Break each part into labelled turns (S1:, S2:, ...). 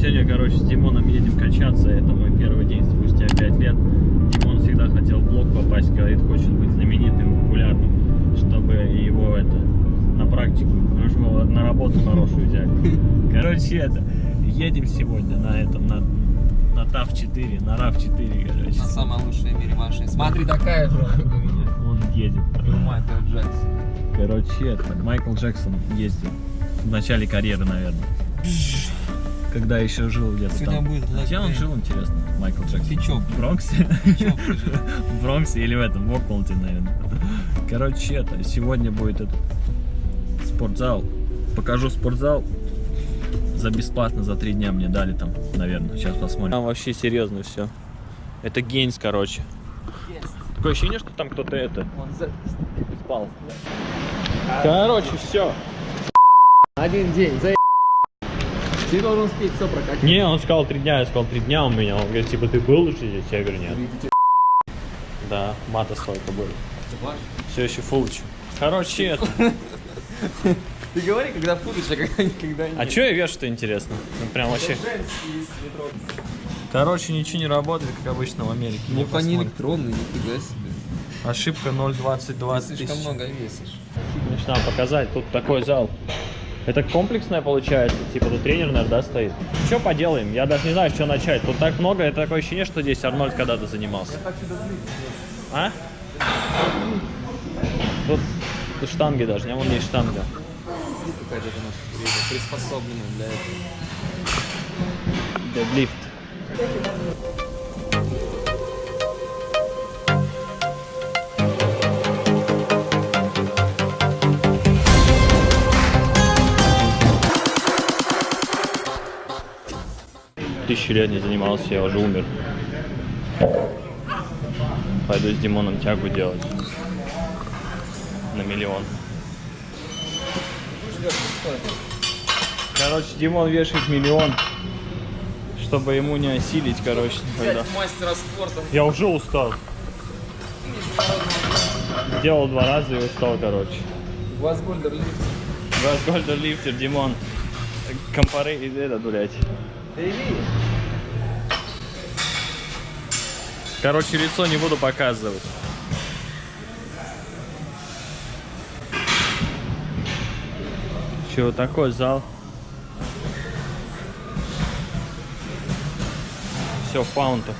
S1: Сегодня, короче, с Димоном едем качаться. Это мой первый день спустя 5 лет. Димон всегда хотел в блог попасть, говорит, хочет быть знаменитым, популярным, чтобы его это на практику, ну, на работу хорошую взять. Короче, это, едем сегодня на этом, на, на ТАВ-4, на РАВ-4, короче.
S2: На самая лучшая в мире машина. Смотри, такая же.
S1: Он едет.
S2: Майкл Джексон.
S1: Короче, это, Майкл Джексон ездил в начале карьеры, наверное. Когда еще жил где-то
S2: Сегодня
S1: там.
S2: будет
S1: Где он жил, интересно, Майкл Джексон?
S2: Ты чё?
S1: В Бронксе? В Бронксе или в этом, в Окланде, наверное. Короче, это, сегодня будет этот спортзал. Покажу спортзал. За бесплатно, за три дня мне дали там, наверное. Сейчас посмотрим. Там вообще серьезно все. Это Гейнс, короче. Такое ощущение, что там кто-то это
S2: Он за-
S1: спал. Короче, все.
S2: Один день, за Ты должен успеть все прокатить.
S1: Не, он сказал три дня, я сказал три дня у меня. Он говорит, типа, ты был уже здесь? Я говорю, нет. Да, мата столько было. Все еще фулч. Короче, это.
S2: Ты говори, когда футболишь, а когда никогда не.
S1: А что я вешу-то интересно? Ну, прям вообще. Короче, ничего не работает, как обычно в Америке.
S2: Ну, они электронные, нифига себе.
S1: Ошибка 0,22
S2: Слишком
S1: тысяч.
S2: много весишь.
S1: Значит, надо показать. Тут такой зал. Это комплексное получается, типа тут тренер, наверное, да, стоит. Что поделаем? Я даже не знаю, что начать. Тут так много, это такое ощущение, что здесь Арнольд когда-то занимался. А? Тут, тут штанги даже, не? Вон есть штанга.
S2: Какая-то приспособлена для этого.
S1: Дедлифт. Лет не занимался, я уже умер. Пойду с Димоном тягу делать. На миллион. Короче, Димон вешает миллион, чтобы ему не осилить, короче, никогда.
S2: мастера спорта.
S1: Я уже устал. Сделал два раза и устал, короче.
S2: Вазгольдер лифт.
S1: Газгольдер лифтер, Димон. Компары и этот, блядь. Короче, лицо не буду показывать. Че, вот такой зал. Все, фаунта.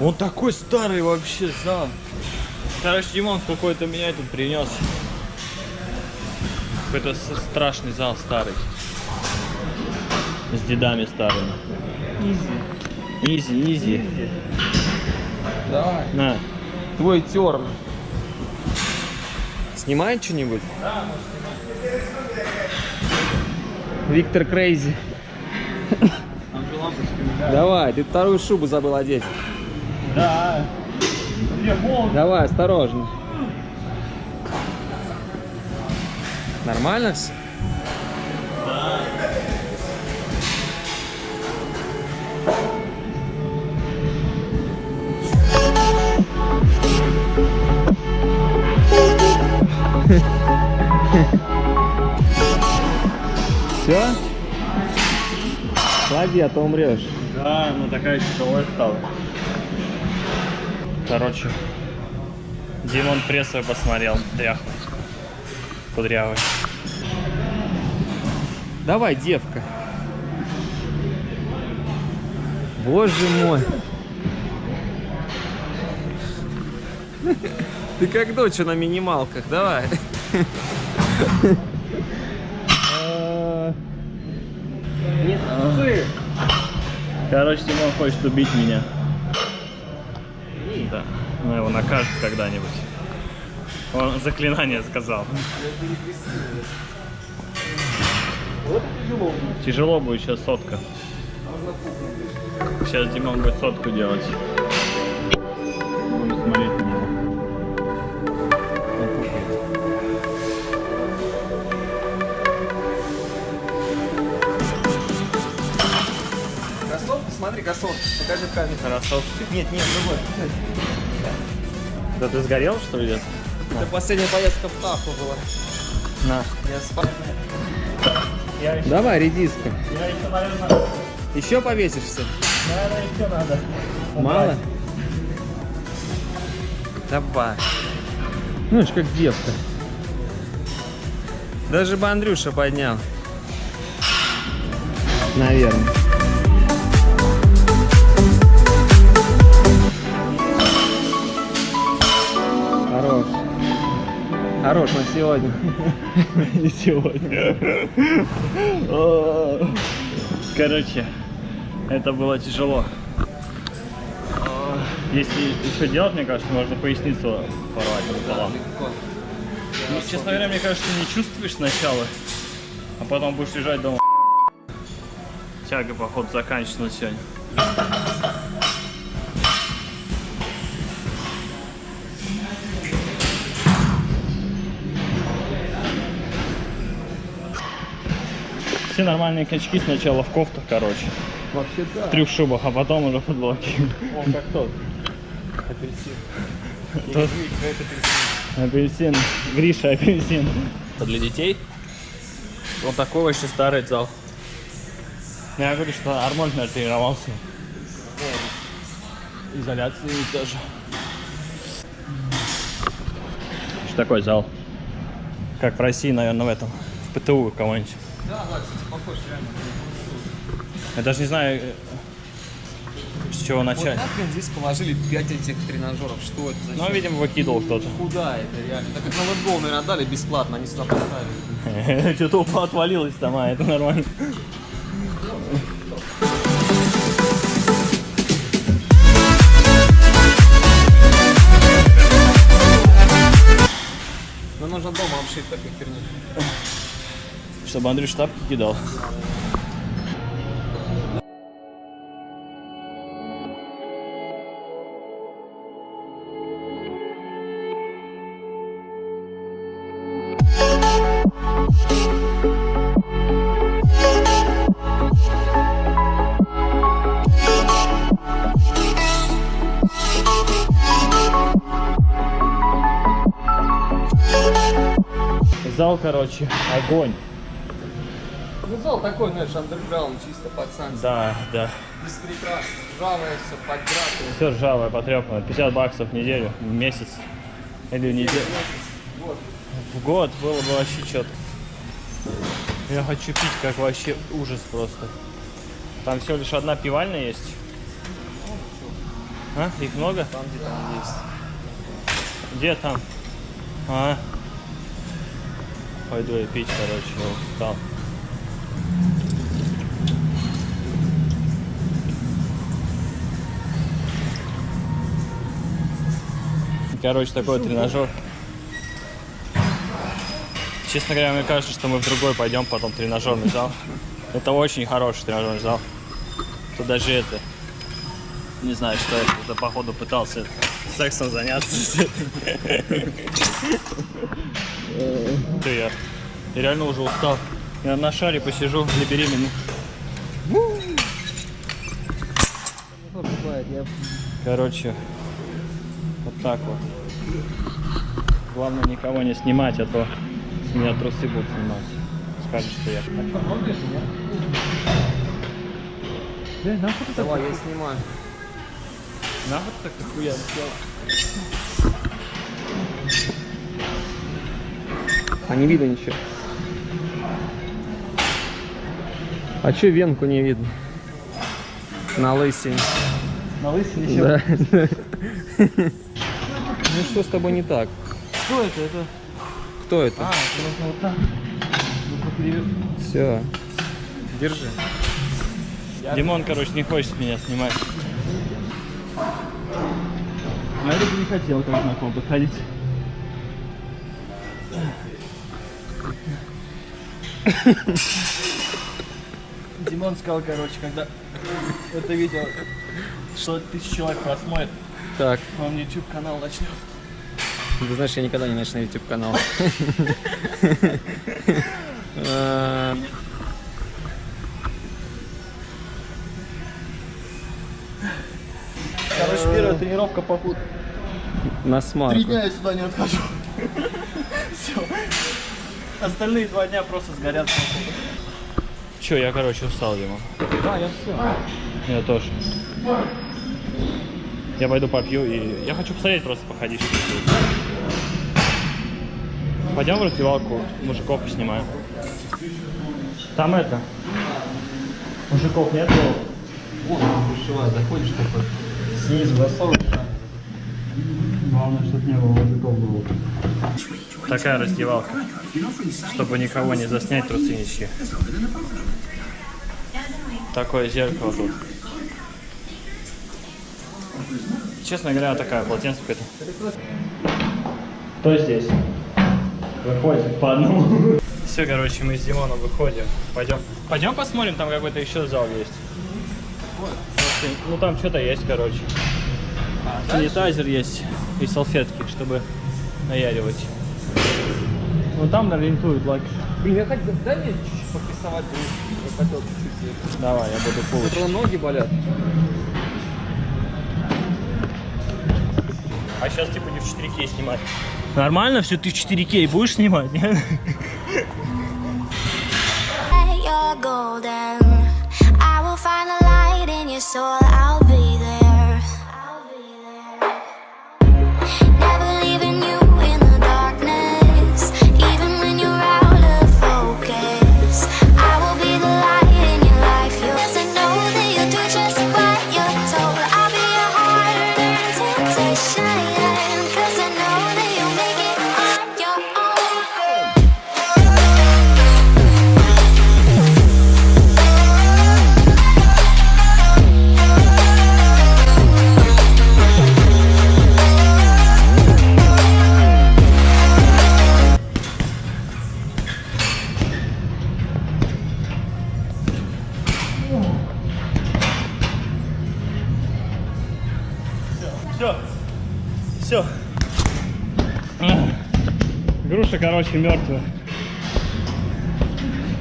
S1: Он такой старый вообще зал. Короче, Димон какой-то меня тут принес. Какой-то страшный зал старый. С дедами старыми. Easy. Easy, easy.
S2: Давай.
S1: На.
S2: Твой turn. Снимает что-нибудь? Виктор Crazy. Давай, ты вторую шубу забыл одеть.
S1: Да.
S2: Давай, осторожно. Нормально все? Все? Клади, а то умрешь.
S1: Да, ну такая тяжелая стала. Короче, Димон прессовый посмотрел, дряхлый, кудрявый.
S2: Давай, девка. Боже мой. Ты как дочь на минималках, давай. Не ссы.
S1: Короче, Димон хочет убить меня. Да, ну его накажут когда-нибудь. Он заклинание сказал. Тяжело будет сейчас сотка. Сейчас Димон будет сотку делать.
S2: Кроссовки. Покажи в камеру.
S1: Кроссовки.
S2: Нет, нет, другой.
S1: Да ты сгорел, что ли, где-то?
S2: Это последняя поездка в Таху была.
S1: На.
S2: Я спал.
S1: Я еще,
S2: Давай, редиска.
S1: я еще, наверное,
S2: Еще повесишься?
S1: Наверное, еще надо.
S2: Мало? Давай. Ну, это ж как девка. Даже бы Андрюша поднял. Наверное. Хорош на сегодня.
S1: Не сегодня. Короче, это было тяжело. Если еще делать, мне кажется, можно поясницу порвать пополам. Ну, честно говоря, мне кажется, не чувствуешь сначала, а потом будешь лежать дома. Тяга, походу, заканчивается сегодня. Все нормальные качки сначала в кофтах, короче.
S2: Вообще да.
S1: В трех шубах, а потом уже в футболке.
S2: Он как тот. Апельсин.
S1: Тот-
S2: апельсин.
S1: Апельсин. Гриша апельсин. Это для детей?
S2: Он такой вообще старый зал.
S1: Я говорю, что Арнольд, наверное, тренировался. Изоляции даже. Что такой зал? Как в России, наверное, в этом. В ПТУ кого-нибудь.
S2: Да, да, кстати, похож реально.
S1: Я даже не знаю, э, с чего
S2: Вот
S1: начать.
S2: нахрен здесь положили 5 этих тренажеров? Что это?
S1: Ну,
S2: Зачем?
S1: видимо, выкидывал кто-то.
S2: Куда это реально? Так как на лэндбол, наверное, отдали бесплатно, они сюда поставили.
S1: Что-то отвалилось там, а это нормально.
S2: Но нужно дома обшить такой херню.
S1: Чтобы Андрюш тапки кидал. Зал, короче, огонь.
S2: Ну, зал такой, знаешь, андерграунд, чисто пацанский.
S1: Да, да.
S2: Без прикрас. Ржавое все, подгратое.
S1: Все ржавое, потрепанное. 50 баксов в неделю, в месяц. Или в неделю.
S2: Вот.
S1: В год было бы вообще что-то. Я хочу пить, как вообще ужас просто. Там всего лишь одна пивальня есть. А? Их много?
S2: Там, где там есть.
S1: Где там? А. Пойду я пить, короче, я устал. Короче, такой тренажер. Честно говоря, мне кажется, что мы в другой пойдем потом тренажерный зал. Это очень хороший тренажерный зал. Тут даже это, не знаю, что это, это походу пытался сексом заняться. Ты я. Я реально уже устал. Я на шаре посижу для беременных. Короче, так вот. Главное никого не снимать, а то с меня трусы будут снимать. Скажут, что я. Нахуй ты
S2: Давай, я снимаю.
S1: Нахуй так охуенно сделал?
S2: А не видно ничего. А чё венку не видно? На лысине.
S1: На лысине
S2: Да. Ну что с тобой не так?
S1: Что это? Это...
S2: Кто это?
S1: А, это вот так. Перевернуть.
S2: Все. Держи.
S1: Димон, короче, не хочет меня снимать. А я бы не хотел, как знаком, подходить. Димон сказал, короче, когда это видео 100 тысяч человек просмотрит,
S2: Так,
S1: он YouTube канал начнет.
S2: ты знаешь, я никогда не начну YouTube канал. А,
S1: Короче, первая тренировка по.
S2: На смарку.
S1: Три дня я сюда не отхожу. Все. Остальные два дня просто сгорят. Че, я, короче, устал, Дима.
S2: Да, я все.
S1: Я тоже. Я пойду попью и... Я хочу посмотреть, просто походить. Пойдем в раздевалку, мужиков поснимаем. Там это... Мужиков нет?
S2: Вон, душевая, заходишь такой. Снизу засовываешь.
S1: Главное, чтобы не было мужиков было. Такая раздевалка. Чтобы никого не заснять, трусы ничьи. Такое зеркало тут. Честно говоря, такая полотенце какое-то. Кто здесь? Выходит по одному. Все, короче, мы с Димоном выходим. Пойдем. Пойдем посмотрим, там какой-то еще зал есть. Ну там что-то есть, короче. Санитайзер есть и салфетки, чтобы наяривать. Ну там нарисуют лак.
S2: Блин, я хотел, дай мне чуть-чуть попрессовать, я хотел чуть-чуть.
S1: Давай, я буду
S2: Утро
S1: получить.
S2: ноги болят.
S1: А сейчас типа не в 4К снимать. Нормально все, ты в 4К будешь снимать? нет?
S3: you're golden. I will find the light in your soul. I'll
S1: Все. Груша, короче, мертвая.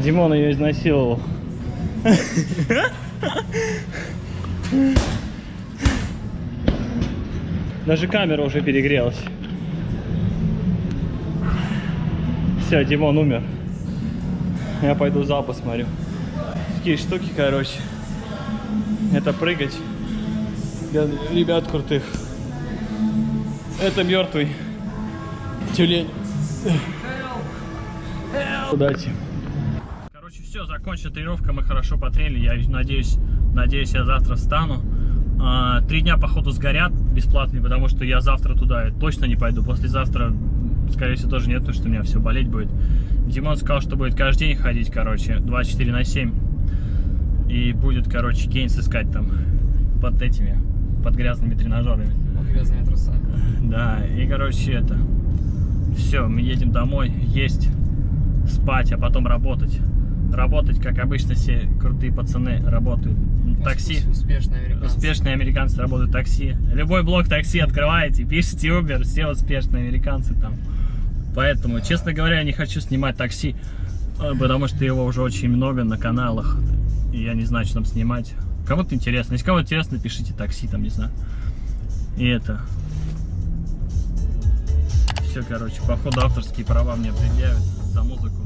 S1: Димон ее изнасиловал. Даже камера уже перегрелась. Все, Димон умер. Я пойду зал посмотрю. Такие штуки, короче. Это прыгать. Ребят крутых. Это мертвый тюлень. Удачи. Короче, все, закончена тренировка, мы хорошо потренили. Я надеюсь, надеюсь, я завтра встану. А, Три дня, походу, сгорят бесплатные, потому что я завтра туда точно не пойду. Послезавтра, скорее всего, тоже нет, потому что у меня все болеть будет. Димон сказал, что будет каждый день ходить, короче, 24 на 7. И будет, короче, гейнс искать там под этими, под грязными тренажерами.
S2: Грязные труса.
S1: Да, и короче это. Все, мы едем домой, есть, спать, а потом работать. Работать, как обычно, все крутые пацаны работают. Такси.
S2: Успешные американцы.
S1: Успешные американцы работают такси. Любой блок такси открываете, пишите Uber, все успешные американцы там. Поэтому, честно говоря, я не хочу снимать такси, э, потому что его уже очень много на каналах. И я не знаю, что там снимать. Кому-то интересно. Если кому интересно, пишите такси, там, не знаю. И это. Все, короче, походу авторские права мне предъявят за музыку.